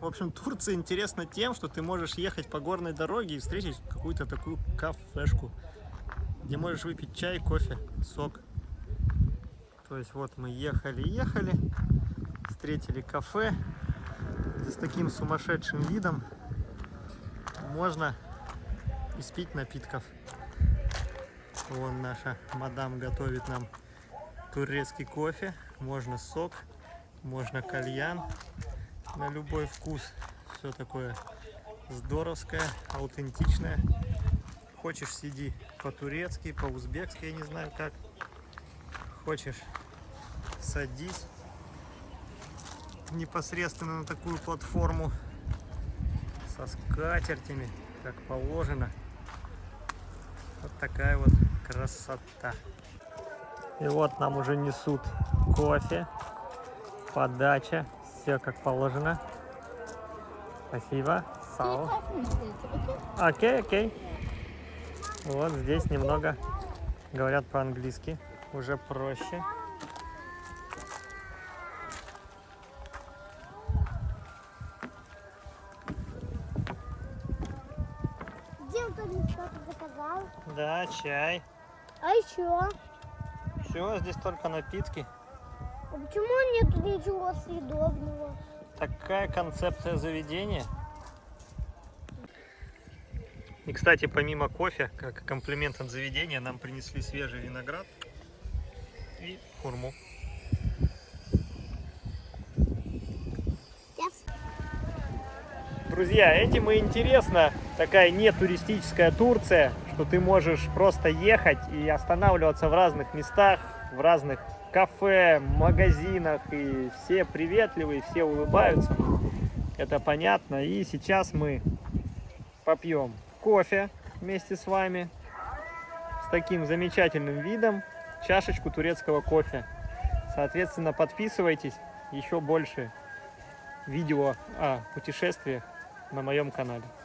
В общем, Турция интересна тем, что ты можешь ехать по горной дороге и встретить какую-то такую кафешку, где можешь выпить чай, кофе, сок. То есть вот мы ехали-ехали, встретили кафе, с таким сумасшедшим видом можно испить напитков. Вон наша мадам готовит нам турецкий кофе, можно сок, можно кальян на любой вкус. Все такое здоровское, аутентичное. Хочешь сиди по-турецки, по-узбекски, я не знаю как. Хочешь садись непосредственно на такую платформу со скатертями, как положено. Вот такая вот красота. И вот нам уже несут кофе, подача, все как положено. Спасибо. Сау. Окей, окей. Вот здесь немного говорят по-английски, уже проще. Где он там что-то заказал? Да, чай. А еще? Все, здесь только напитки. Почему нету ничего съедобного? Такая концепция заведения. И, кстати, помимо кофе, как комплимент от заведения, нам принесли свежий виноград и хурму. Друзья, этим и интересна такая не туристическая Турция, что ты можешь просто ехать и останавливаться в разных местах, в разных кафе, магазинах, и все приветливые, все улыбаются. Это понятно. И сейчас мы попьем кофе вместе с вами с таким замечательным видом, чашечку турецкого кофе. Соответственно, подписывайтесь, еще больше видео о путешествиях на моем канале.